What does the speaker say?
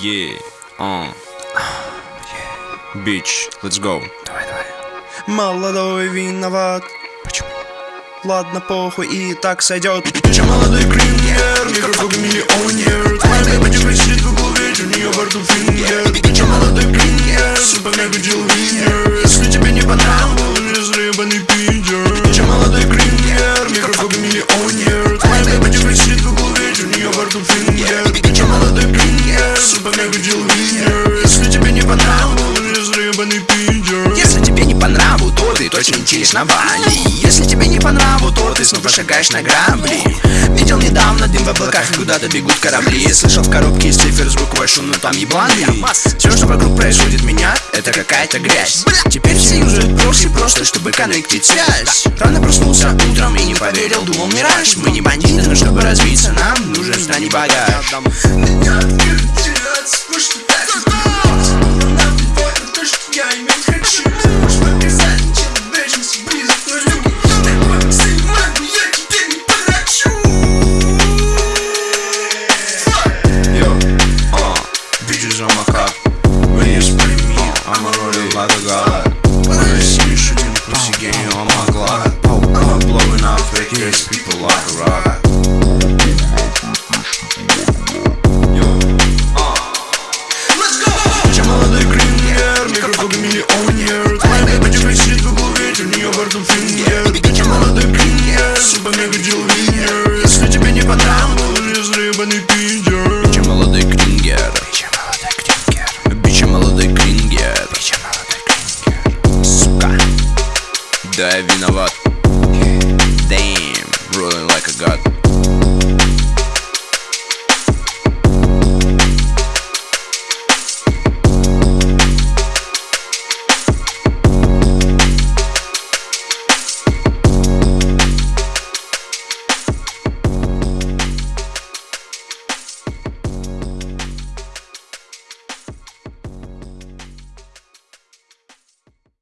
Yeah, uh. Bitch, let's go. Давай, давай. Молодой виноват Почему? Ладно, похуй, и так сойдет Ты молодой крингер, микрофон миллионер Твоя бэба тебе сидит в углу, у нее во рту фингер Ты че молодой крингер, супер мега дилвинер Если тебе не понравилось, супер мега дилвинер Если тебе не понравилось, заебанный пидер Если тебе не по нраву, то ты точно летишь на Бали Если тебе не по нраву, то ты снова шагаешь на грабли. Видел недавно дым в облаках и куда-то бегут корабли. Слышал в коробке из цифр звуковой шум, но там ебланный Все, что вокруг происходит меня, это какая-то грязь. Теперь все юзают прокси просто, чтобы коннектить связь. Рано проснулся утром и не поверил, думал мираж Мы не бандиты, но чтобы развиться нам нужен стань багаж микрофон миллионер Твоя бэба тебе сидит в ведь у нее во рту фингер Ты молодой крингер, супер мега дилвинер Если тебе не заебанный пидер Бича молодой крингер Бича молодой крингер Бича молодой крингер Бича молодой крингер Сука Да я виноват